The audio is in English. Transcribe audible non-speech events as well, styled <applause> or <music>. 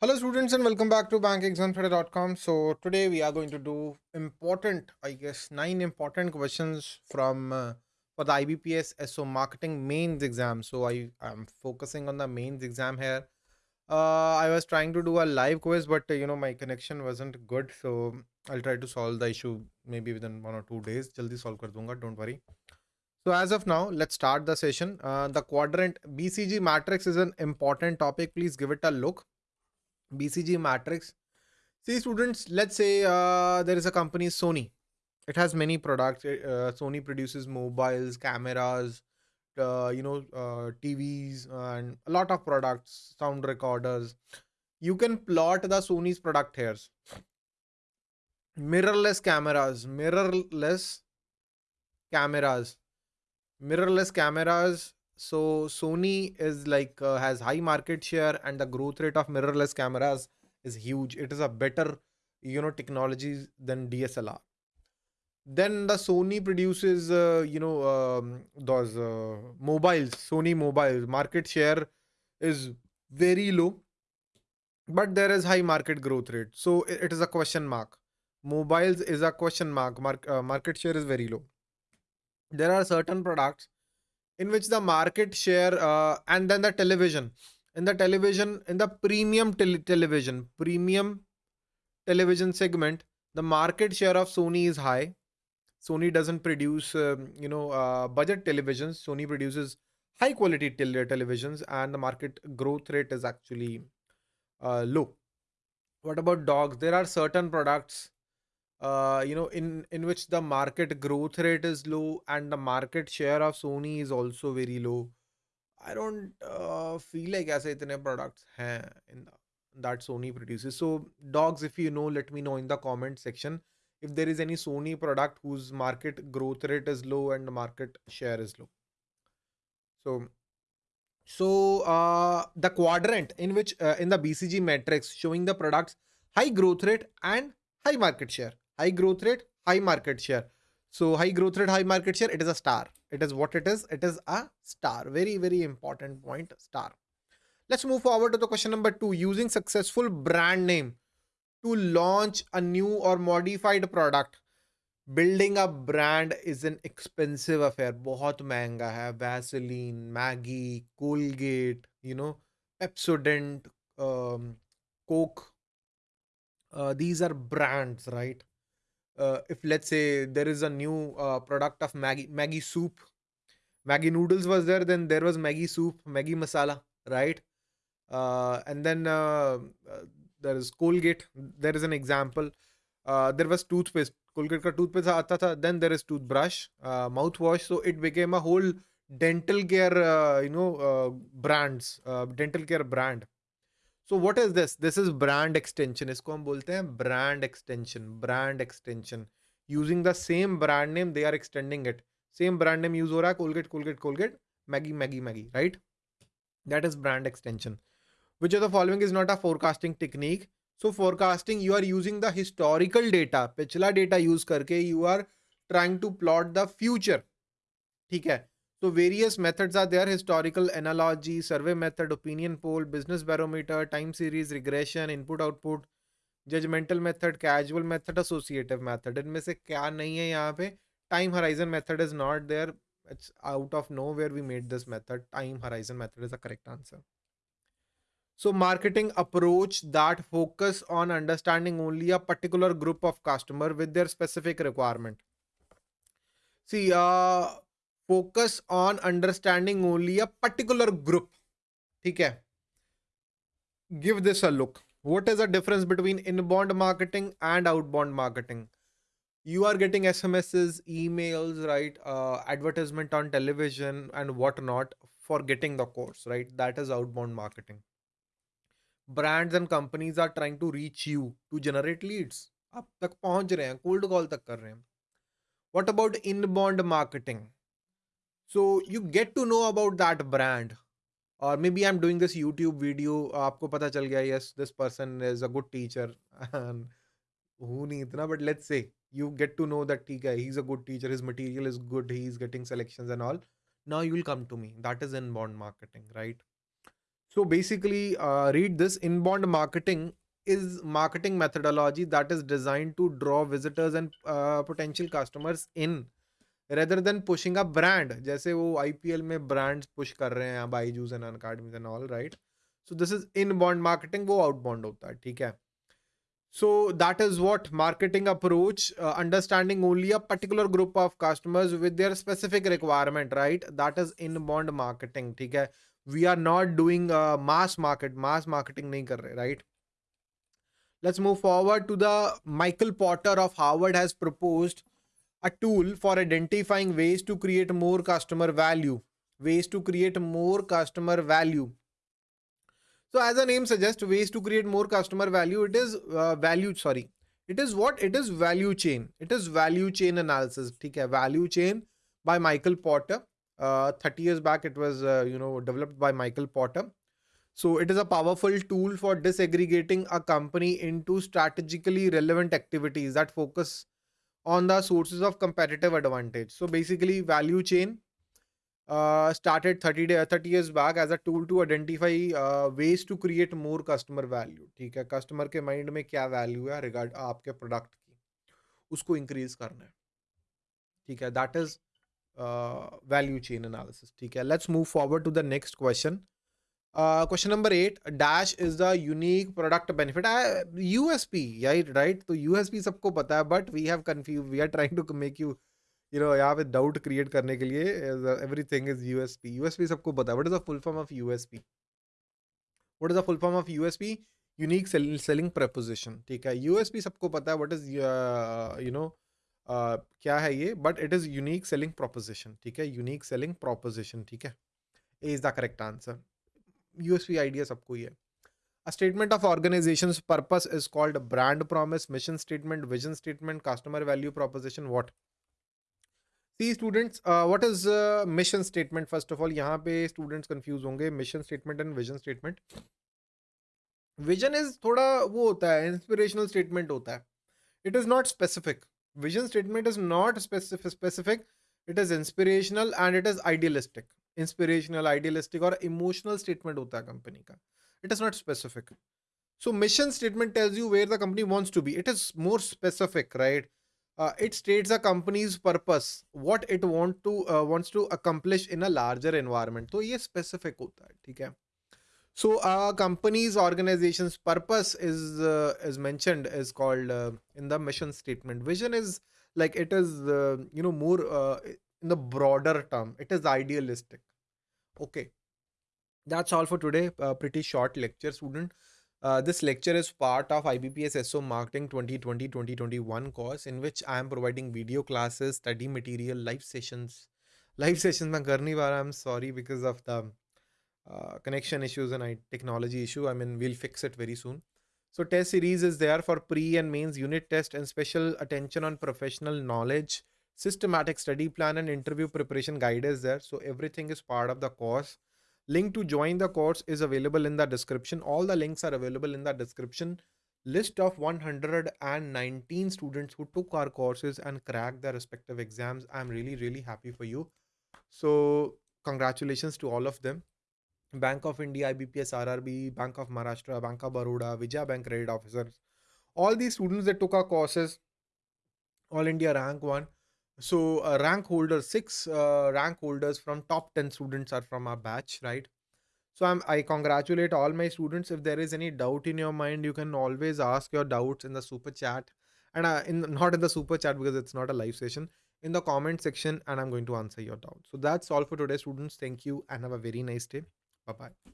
Hello students and welcome back to bankexamtrader.com. So today we are going to do important, I guess, nine important questions from uh, for the IBPS SO marketing mains exam. So I am focusing on the mains exam here. Uh, I was trying to do a live quiz, but uh, you know my connection wasn't good, so I'll try to solve the issue maybe within one or two days. Jaldi solve kar dunga, don't worry. So as of now, let's start the session. Uh, the quadrant BCG matrix is an important topic. Please give it a look. BCG matrix. See students, let's say uh, there is a company Sony. It has many products. Uh, Sony produces mobiles, cameras, uh, you know, uh, TVs, and a lot of products, sound recorders. You can plot the Sony's product here. Mirrorless cameras, mirrorless cameras, mirrorless cameras. So Sony is like uh, has high market share, and the growth rate of mirrorless cameras is huge. It is a better, you know, technology than DSLR then the sony produces uh, you know um, those uh, mobiles sony mobiles. Market share is very low but there is high market growth rate. So it is a question mark. Mobiles is a question mark. Mark, uh, market share is very low. There are certain products in which the market share uh, and then the television in the television in the premium tel- television premium television segment the market share of sony is high Sony doesn't produce, um, you know, uh, budget televisions. Sony produces high quality tel- televisions, and the market growth rate is actually uh, low. What about dogs? There are certain products, uh, you know, in in which the market growth rate is low, and the market share of Sony is also very low. I don't uh, feel like ऐसे इतने products हैं in the, that Sony produces. So dogs, if you know, let me know in the comment section if there is any Sony product whose market growth rate is low and the market share is low. So so uh, the quadrant in which uh, in the BCG matrix showing the products high growth rate and high market share. High growth rate, high market share. So high growth rate, high market share. It is a star. It is what it is. It is a star. Very very important point. Star. Let's move forward to the question number two. Using successful brand name to launch a new or modified product building a brand is an expensive affair बहुत महंगा है Vaseline Maggi Colgate you know Pepsodent Coke these are brands right uh, if let's say there is a new uh, product of Maggi Maggi soup, Maggi noodles was there, then there was Maggi soup, Maggi masala, right? Uh, and then uh, uh, there is Colgate. There is an example. Uh, there was toothpaste. Colgate ka toothpaste aata tha. Then there is toothbrush, mouthwash. So it became a whole dental care, you know, brands, dental care brand. So what is this this is brand extension इसको हम बोलते हैं brand extension brand extension using the same brand name they are extending it same brand name use हो रहा है Colgate Colgate Colgate Maggi Maggi Maggi right that is brand extension which are the following is not a forecasting technique so forecasting you are using the historical data पिछला data use करके you are trying to plot the future ठीक है? so various methods are there historical analogy survey method opinion poll business barometer time series regression input output judgmental method casual method associative method इनमें से क्या नहीं है यहाँ पे time horizon method is not there it's out of nowhere we made this method time horizon method is the correct answer so marketing approach that focus on understanding only a particular group of customer with their specific requirement. See, uh, focus on understanding only a particular group. Okay, give this a look. What is the difference between inbound marketing and outbound marketing? You are getting SMSs, emails, right? Uh, advertisement on television and whatnot for getting the course, right? That is outbound marketing brands and companies are trying to reach you to generate leads आप तक पहुंच रहे हैं cold call तक कर रहे हैं what about inbound marketing so you get to know about that brand. Or maybe i'm doing this youtube video aapko pata chal gaya yes this person is a good teacher. And who nahi itna but let's say you get to know that theek hai he's a good teacher his material is good he's getting selections and all. Now you will come to me. That is inbound marketing right? So basically uh, read this. Inbound marketing is marketing methodology that is designed to draw visitors and uh, potential customers in. Rather than pushing a brand जैसे वो IPL में brand push कर रहे हैं Byju's and Unacademy's and all right so this is inbound marketing वो outbound होता है, ठीक है? So that is what marketing approach understanding only a particular group of customers with their specific requirement right that is inbound marketing ठीक है? We are not doing mass market mass marketing नहीं कर रहे right let's move forward to the Michael Porter of Harvard has proposed a tool for identifying ways to create more customer value. Ways to create more customer value. So as the name suggests, ways to create more customer value, it is uh, value, sorry. It is what? It is value chain. It is value chain analysis. Okay, value chain by Michael Porter. Uh, 30 years back, it was, uh, you know, developed by Michael Porter. So it is a powerful tool for disaggregating a company into strategically relevant activities that focus on the sources of competitive advantage. So basically value chain uh, started 30 day, 30 years back as a tool to identify uh, ways to create more customer value ठीक है customer के mind में क्या value है regard आपके product की उसको increase करना है ठीक है that is value chain analysis ठीक है let's move forward to the next question question number eight dash is the unique product benefit USP right right तो यूएसपी सबको पता है but we have confuse we are trying to make you you know यहाँ पे doubt create करने के लिए everything is USP USP सबको पता है what is the full form of USP what is the full form of USP unique selling proposition ठीक है? यूएसपी सबको पता है वट इज़ यू नो क्या है ये? But it is unique selling proposition ठीक है? यूनिक सेलिंग प्रोपोजिशन ठीक है? A is the correct answer USP idea सबको ही है। Statement of organization purpose is called brand promise mission statement vision statement customer value proposition what see students what is mission statement first of all यहाँ पे students confuse होंगे। Mission statement and vision statement vision is थोड़ा वो होता है inspirational statement होता है। It is not specific vision statement is not specific specific it is inspirational and it is idealistic inspirational idealistic और इमोशनल स्टेटमेंट होता है कंपनी का। It is not specific so mission statement tells you where the company wants to be it is more specific right it states a company's purpose what it want to wants to accomplish in a larger environment तो ये specific होता है ठीक है? So a uh, company's organization's is is is is mentioned is called uh, in the mission statement. Vision is like it is uh, you know more uh, in the broader okay that's all for today uh, pretty short lecture student uh, this lecture is part of IBPS SO Marketing 2020-2021 course in which I am providing video classes, study material, live sessions. Live <laughs> sessions I am sorry because of the uh, connection issues and I, technology issue. I mean, we'll fix it very soon. So test series is there for pre and mains unit test and special attention on professional knowledge systematic study plan and interview preparation guide is there. So everything is part of the course. Link to join the course is available in the description. All the links are available in the description. List of 119 students who took our courses and cracked their respective exams. I'm really, really happy for you. So congratulations to all of them. Bank of India, IBPS, RRB, Bank of Maharashtra, Bank of Baroda, Vijaya Bank credit officers. All these students that took our courses, All India rank one, so uh, rank holders six uh, rank holders from top 10 students are from our batch right? So I'm, i congratulate all my students. If there is any doubt in your mind you can always ask your doubts in the super chat. And uh, in <laughs> not in the super chat because it's not a live session in the comment section and i'm going to answer your doubts. So that's all for today students. Thank you and have a very nice day. Bye bye